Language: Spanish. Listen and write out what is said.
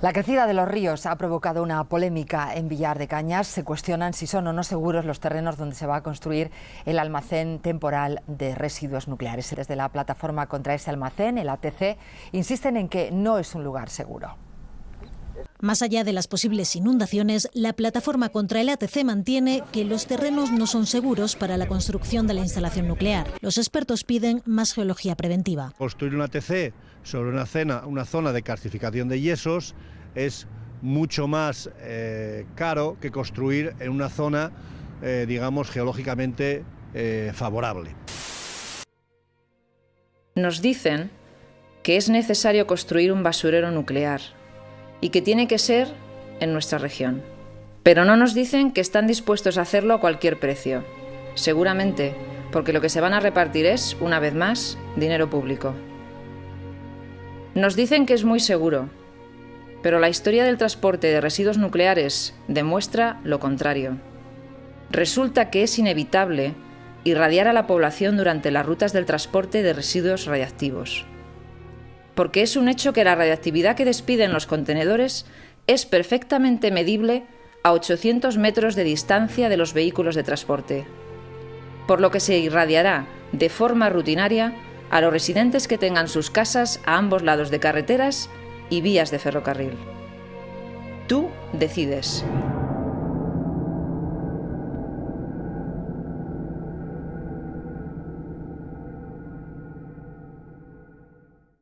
La crecida de los ríos ha provocado una polémica en Villar de Cañas. Se cuestionan si son o no seguros los terrenos donde se va a construir el almacén temporal de residuos nucleares. Desde la plataforma contra ese almacén, el ATC, insisten en que no es un lugar seguro. Más allá de las posibles inundaciones, la plataforma contra el ATC mantiene que los terrenos no son seguros para la construcción de la instalación nuclear. Los expertos piden más geología preventiva. Construir un ATC sobre una, cena, una zona de calcificación de yesos es mucho más eh, caro que construir en una zona, eh, digamos, geológicamente eh, favorable. Nos dicen que es necesario construir un basurero nuclear y que tiene que ser en nuestra región. Pero no nos dicen que están dispuestos a hacerlo a cualquier precio. Seguramente porque lo que se van a repartir es, una vez más, dinero público. Nos dicen que es muy seguro, pero la historia del transporte de residuos nucleares demuestra lo contrario. Resulta que es inevitable irradiar a la población durante las rutas del transporte de residuos radiactivos porque es un hecho que la radiactividad que despiden los contenedores es perfectamente medible a 800 metros de distancia de los vehículos de transporte, por lo que se irradiará de forma rutinaria a los residentes que tengan sus casas a ambos lados de carreteras y vías de ferrocarril. Tú decides.